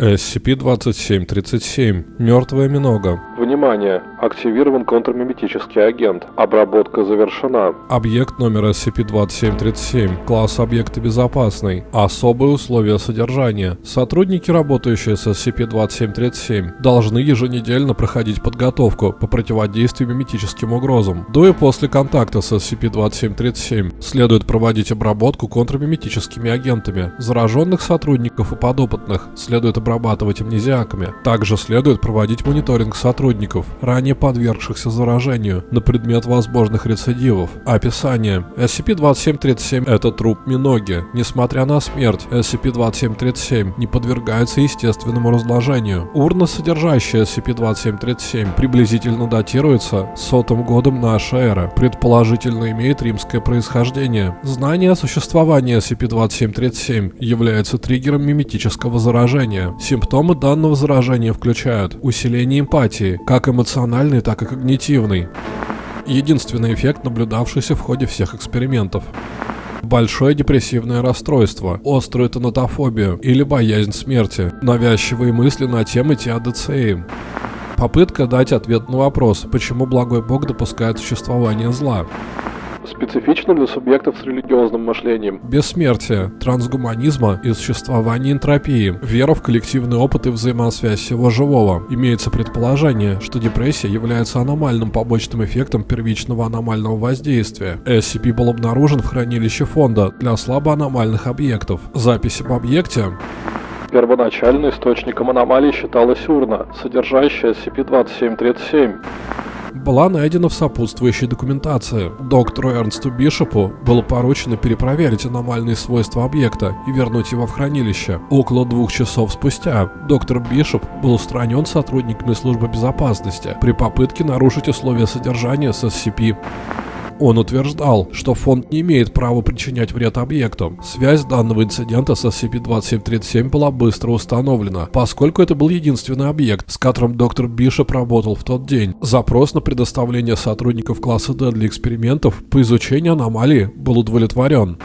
SCP-2737. Мертвая минога. Внимание! Активирован контрмиметический агент. Обработка завершена. Объект номер SCP-2737. Класс объекта безопасный. Особые условия содержания. Сотрудники, работающие с SCP-2737, должны еженедельно проходить подготовку по противодействию миметическим угрозам. До и после контакта с SCP-2737 следует проводить обработку контрмиметическими агентами. Зараженных сотрудников и подопытных следует обрабатывать амнезиаками. Также следует проводить мониторинг сотрудников, ранее подвергшихся заражению, на предмет возможных рецидивов. Описание. SCP-2737 – это труп Миноги. Несмотря на смерть, SCP-2737 не подвергается естественному разложению. Урна, содержащая SCP-2737, приблизительно датируется сотым годом нашей эры. Предположительно имеет римское происхождение. Знание о существовании SCP-2737 является триггером миметического заражения. Симптомы данного заражения включают усиление эмпатии, как эмоциональной, так и когнитивной. Единственный эффект, наблюдавшийся в ходе всех экспериментов. Большое депрессивное расстройство, острую тонатофобию или боязнь смерти, навязчивые мысли на темы теодицеи. Попытка дать ответ на вопрос, почему благой бог допускает существование зла. Специфично для субъектов с религиозным мышлением. Бессмертие, трансгуманизма и существование энтропии, вера в коллективный опыт и взаимосвязь всего живого. Имеется предположение, что депрессия является аномальным побочным эффектом первичного аномального воздействия. SCP был обнаружен в хранилище фонда для слабоаномальных объектов. Запись об объекте Первоначально источником аномалии считалась урна, содержащая SCP-2737. Была найдена в сопутствующей документации. Доктору Эрнсту Бишопу было поручено перепроверить аномальные свойства объекта и вернуть его в хранилище. Около двух часов спустя доктор Бишоп был устранен сотрудниками службы безопасности при попытке нарушить условия содержания с SCP. Он утверждал, что фонд не имеет права причинять вред объекту. Связь данного инцидента с SCP-2737 была быстро установлена, поскольку это был единственный объект, с которым доктор Бишоп работал в тот день. Запрос на предоставление сотрудников класса D для экспериментов по изучению аномалии был удовлетворен.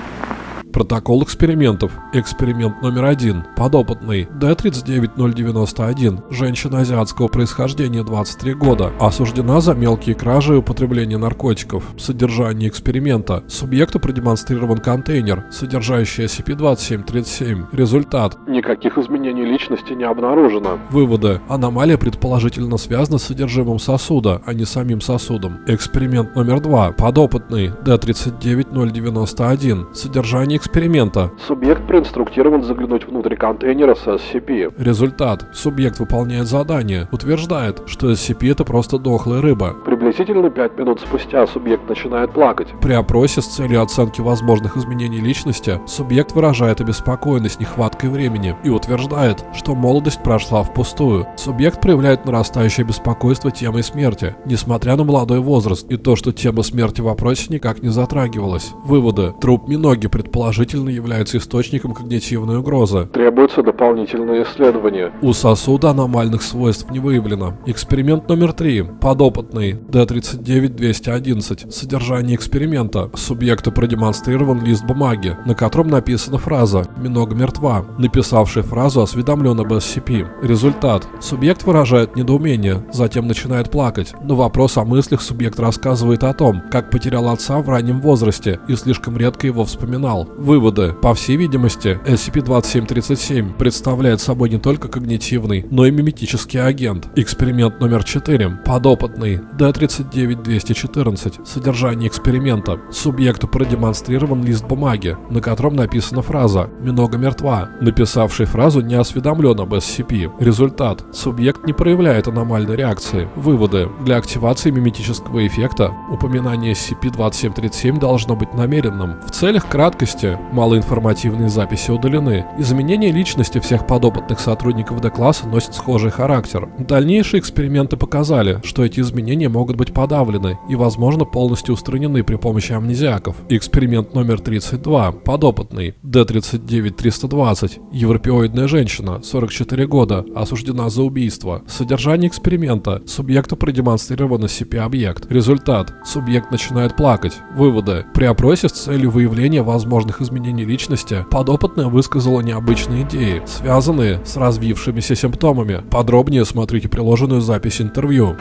Протокол экспериментов. Эксперимент номер один. Подопытный. D39091. Женщина азиатского происхождения 23 года. Осуждена за мелкие кражи и употребление наркотиков. Содержание эксперимента. Субъекту продемонстрирован контейнер, содержащий SCP-2737. Результат. Никаких изменений личности не обнаружено. Выводы. Аномалия предположительно связана с содержимым сосуда, а не самим сосудом. Эксперимент номер два. Подопытный. D39091. Содержание эксперимента. Субъект проинструктирован заглянуть внутрь контейнера с SCP. Результат. Субъект выполняет задание. Утверждает, что SCP это просто дохлая рыба. Приблизительно 5 минут спустя субъект начинает плакать. При опросе с целью оценки возможных изменений личности, субъект выражает обеспокоенность нехваткой времени и утверждает, что молодость прошла впустую. Субъект проявляет нарастающее беспокойство темой смерти, несмотря на молодой возраст и то, что тема смерти в опросе никак не затрагивалась. Выводы. Труп Миноги предположительно является источником когнитивной угрозы. Требуется дополнительное исследование. У сосуда аномальных свойств не выявлено. Эксперимент номер три. Подопытный. D39211. Содержание эксперимента. Субъекту продемонстрирован лист бумаги, на котором написана фраза «Минога мертва». Написавший фразу осведомлен об SCP. Результат. Субъект выражает недоумение, затем начинает плакать. На вопрос о мыслях субъект рассказывает о том, как потерял отца в раннем возрасте и слишком редко его вспоминал. Выводы. По всей видимости, SCP-2737 представляет собой не только когнитивный, но и миметический агент. Эксперимент номер 4. Подопытный. D39214. Содержание эксперимента. Субъекту продемонстрирован лист бумаги, на котором написана фраза «Минога мертва». Написавший фразу не осведомлен об SCP. Результат. Субъект не проявляет аномальной реакции. Выводы. Для активации миметического эффекта упоминание SCP-2737 должно быть намеренным. В целях краткости малоинформативные записи удалены. Изменение личности всех подопытных сотрудников D-класса носит схожий характер. Дальнейшие эксперименты показали, что эти изменения могут могут быть подавлены и, возможно, полностью устранены при помощи амнезиаков. Эксперимент номер 32. Подопытный. Д-39-320. Европеоидная женщина, 44 года, осуждена за убийство. Содержание эксперимента. Субъекту продемонстрировано CP-объект. Результат. Субъект начинает плакать. Выводы. При опросе с целью выявления возможных изменений личности подопытная высказала необычные идеи, связанные с развившимися симптомами. Подробнее смотрите приложенную запись интервью.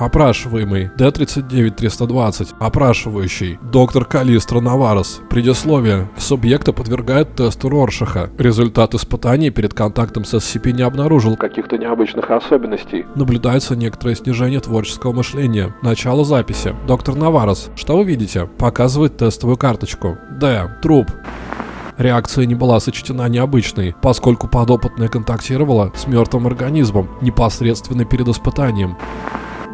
Опрашиваемый Д-39-320. Опрашивающий. Доктор Калистра Наварес. Предисловие. Субъекта подвергает тесту Роршаха. Результат испытаний перед контактом с SCP не обнаружил. Каких-то необычных особенностей. Наблюдается некоторое снижение творческого мышления. Начало записи. Доктор Наварес. Что вы видите? Показывает тестовую карточку. Д. Труп. Реакция не была сочтена необычной, поскольку подопытная контактировала с мертвым организмом непосредственно перед испытанием.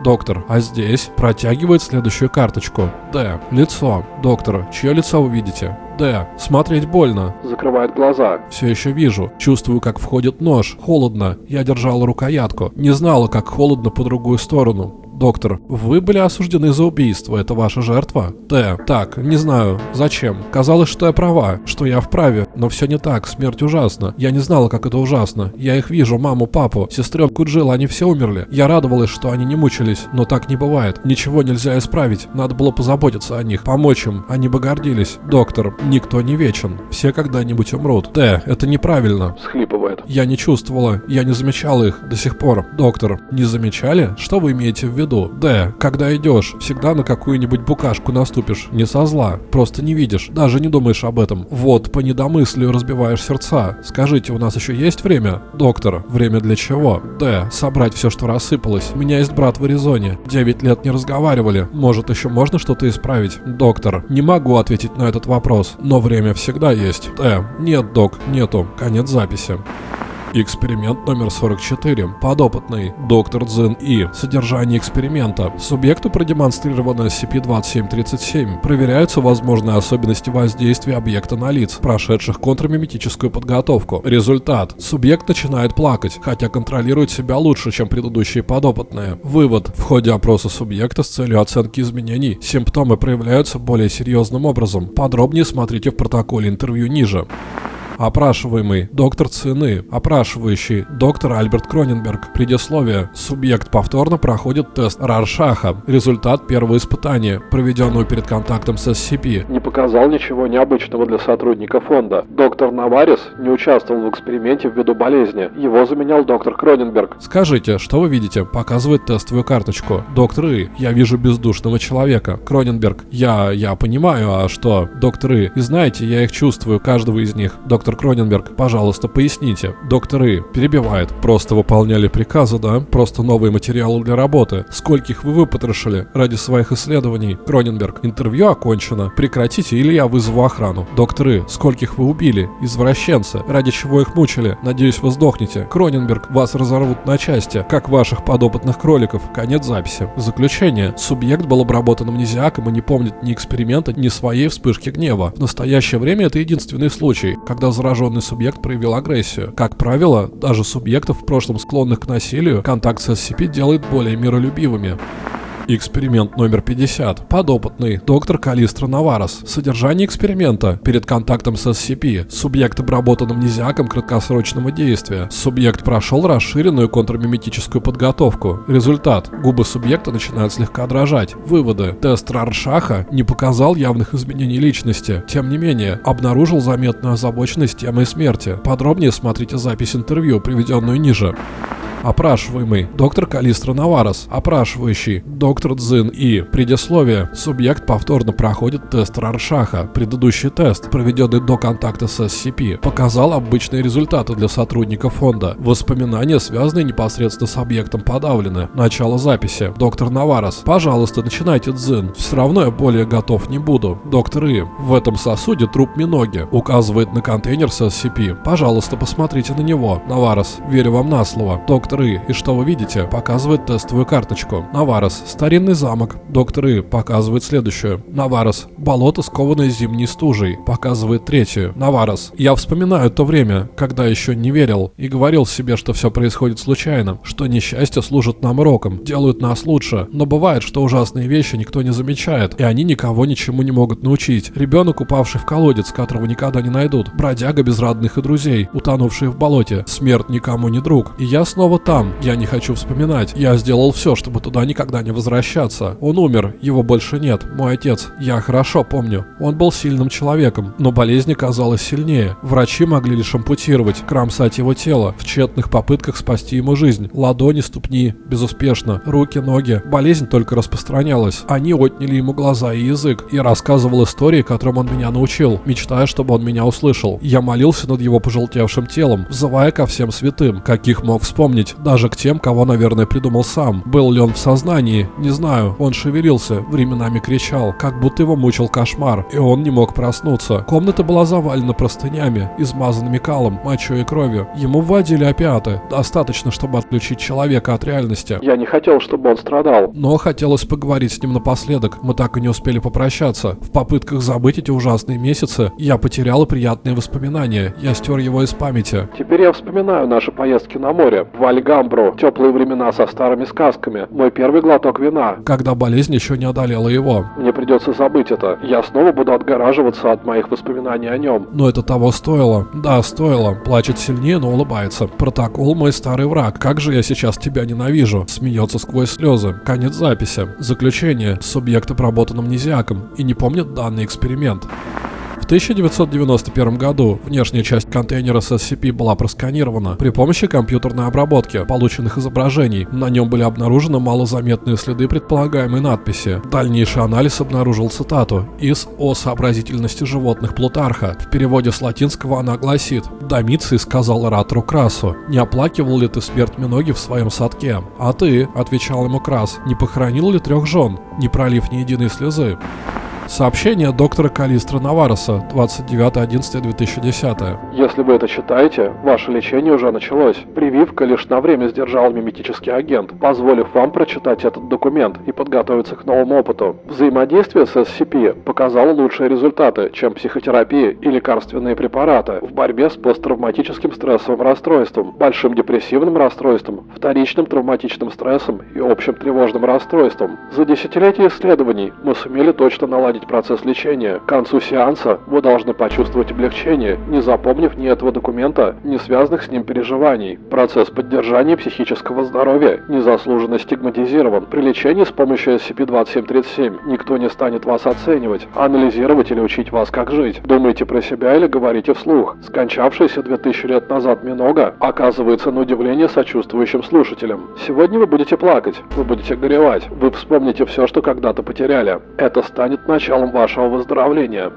Доктор, а здесь протягивает следующую карточку. Д. Лицо. Доктор, чье лицо вы видите? Д. Смотреть больно. Закрывает глаза. Все еще вижу. Чувствую, как входит нож. Холодно. Я держала рукоятку. Не знала, как холодно по другую сторону. Доктор, вы были осуждены за убийство, это ваша жертва? Т. Так, не знаю. Зачем? Казалось, что я права, что я вправе, но все не так, смерть ужасна. Я не знала, как это ужасно. Я их вижу, маму, папу, сестренку Джилл, они все умерли. Я радовалась, что они не мучились, но так не бывает. Ничего нельзя исправить, надо было позаботиться о них, помочь им, они бы гордились. Доктор, никто не вечен, все когда-нибудь умрут. Т. Это неправильно. Схлипывает. Я не чувствовала, я не замечала их до сих пор. Доктор, не замечали? Что вы имеете в виду? Д. Когда идешь, всегда на какую-нибудь букашку наступишь. Не со зла, просто не видишь, даже не думаешь об этом. Вот, по недомыслию разбиваешь сердца. Скажите, у нас еще есть время? Доктор, время для чего? Д. Собрать все, что рассыпалось. У меня есть брат в Аризоне. Девять лет не разговаривали. Может, еще можно что-то исправить? Доктор, не могу ответить на этот вопрос, но время всегда есть. Д. Нет, док, нету. Конец записи. Эксперимент номер 44. Подопытный. Доктор Цзин И. Содержание эксперимента. Субъекту продемонстрировано SCP-2737. Проверяются возможные особенности воздействия объекта на лиц, прошедших контрмиметическую подготовку. Результат. Субъект начинает плакать, хотя контролирует себя лучше, чем предыдущие подопытные. Вывод. В ходе опроса субъекта с целью оценки изменений симптомы проявляются более серьезным образом. Подробнее смотрите в протоколе интервью ниже. Опрашиваемый доктор Цины, опрашивающий доктор Альберт Кроненберг. Предисловие. Субъект повторно проходит тест Раршаха. Результат первого испытания, проведенного перед контактом с SCP. Не показал ничего необычного для сотрудника фонда. Доктор Наварис не участвовал в эксперименте ввиду болезни. Его заменял доктор Кроненберг. Скажите, что вы видите? Показывает тестовую карточку. Доктор И, я вижу бездушного человека. Кроненберг, я, я понимаю, а что? Доктор И, и знаете, я их чувствую, каждого из них. Доктор Кроненберг, пожалуйста, поясните. Доктор И, перебивает. Просто выполняли приказы, да? Просто новые материалы для работы. Скольких вы выпотрошили ради своих исследований? Кроненберг, интервью окончено. Прекратите, или я вызову охрану. Доктор И, скольких вы убили? Извращенцы. Ради чего их мучили? Надеюсь, вы сдохнете. Кроненберг, вас разорвут на части, как ваших подопытных кроликов. Конец записи. Заключение. Субъект был обработан амнезиаком и не помнит ни эксперимента, ни своей вспышки гнева. В настоящее время это единственный случай, когда зараженный субъект проявил агрессию. Как правило, даже субъектов в прошлом склонных к насилию, контакт с SCP делает более миролюбивыми. Эксперимент номер 50. Подопытный. Доктор Калистра Наварес. Содержание эксперимента. Перед контактом с SCP. Субъект обработан амнезиаком краткосрочного действия. Субъект прошел расширенную контрмиметическую подготовку. Результат. Губы субъекта начинают слегка дрожать. Выводы. Тест Раршаха не показал явных изменений личности. Тем не менее, обнаружил заметную озабоченность темой смерти. Подробнее смотрите запись интервью, приведенную ниже. Опрашиваемый. Доктор Калистра Наварес. Опрашивающий. Доктор Цзин И. Предисловие. Субъект повторно проходит тест Раршаха. Предыдущий тест, проведенный до контакта с SCP, показал обычные результаты для сотрудника фонда. Воспоминания, связанные непосредственно с объектом, подавлены. Начало записи. Доктор Наварес. Пожалуйста, начинайте Цзин. Все равно я более готов не буду. Доктор И. В этом сосуде труп Миноги. Указывает на контейнер с SCP. Пожалуйста, посмотрите на него. Наварес. Верю вам на слово. Доктор Доктор И, и что вы видите? Показывает тестовую карточку. Наварос, старинный замок. Доктор И показывает следующую. Наварос, болото, скованное зимней стужей. Показывает третью. Наварос, я вспоминаю то время, когда еще не верил и говорил себе, что все происходит случайно, что несчастье служит нам уроком, делают нас лучше. Но бывает, что ужасные вещи никто не замечает, и они никого ничему не могут научить. Ребенок, упавший в колодец, которого никогда не найдут. Бродяга без родных и друзей, утонувший в болоте. Смерть никому не друг. И я снова там. Я не хочу вспоминать. Я сделал все, чтобы туда никогда не возвращаться. Он умер, его больше нет. Мой отец. Я хорошо помню. Он был сильным человеком, но болезнь казалась сильнее. Врачи могли лишь ампутировать, кромсать его тело в тщетных попытках спасти ему жизнь. Ладони, ступни, безуспешно. Руки, ноги. Болезнь только распространялась. Они отняли ему глаза и язык. Я рассказывал истории, которым он меня научил, мечтая, чтобы он меня услышал. Я молился над его пожелтевшим телом, взывая ко всем святым, каких мог вспомнить, даже к тем, кого, наверное, придумал сам. Был ли он в сознании? Не знаю. Он шевелился, временами кричал, как будто его мучил кошмар, и он не мог проснуться. Комната была завалена простынями, измазанными калом, мочой и кровью. Ему вводили опиаты, достаточно, чтобы отключить человека от реальности. Я не хотел, чтобы он страдал. Но хотелось поговорить с ним напоследок, мы так и не успели попрощаться. В попытках забыть эти ужасные месяцы, я потерял приятные воспоминания, я стер его из памяти. Теперь я вспоминаю наши поездки на море, в Альгамбру, теплые времена со старыми сказками, мой первый глоток вина. Когда болезнь еще не одолела его. Мне придется забыть это. Я снова буду отгораживаться от моих воспоминаний о нем. Но это того стоило. Да, стоило. Плачет сильнее, но улыбается. Протокол мой старый враг. Как же я сейчас тебя ненавижу. Смеется сквозь слезы. Конец записи. Заключение. Субъект обработан амнезиаком и не помнит данный эксперимент. В 1991 году внешняя часть контейнера с SCP была просканирована при помощи компьютерной обработки полученных изображений. На нем были обнаружены малозаметные следы предполагаемой надписи. Дальнейший анализ обнаружил цитату из «О сообразительности животных Плутарха». В переводе с латинского она гласит «Домиций сказал оратору Красу, не оплакивал ли ты смерть Миноги в своем садке? А ты, — отвечал ему Крас, — не похоронил ли трех жен, не пролив ни единой слезы?» Сообщение доктора Калистра Навароса, 29.11.2010. Если вы это читаете, ваше лечение уже началось. Прививка лишь на время сдержал миметический агент, позволив вам прочитать этот документ и подготовиться к новому опыту. Взаимодействие с SCP показало лучшие результаты, чем психотерапия и лекарственные препараты в борьбе с посттравматическим стрессовым расстройством, большим депрессивным расстройством, вторичным травматичным стрессом и общим тревожным расстройством. За десятилетия исследований мы сумели точно наладить процесс лечения. К концу сеанса вы должны почувствовать облегчение, не запомнив ни этого документа, ни связанных с ним переживаний. Процесс поддержания психического здоровья незаслуженно стигматизирован. При лечении с помощью SCP-2737 никто не станет вас оценивать, анализировать или учить вас, как жить. Думайте про себя или говорите вслух. Скончавшийся 2000 лет назад Минога оказывается на удивление сочувствующим слушателем. Сегодня вы будете плакать, вы будете горевать, вы вспомните все, что когда-то потеряли. Это станет началом вашего выздоровления.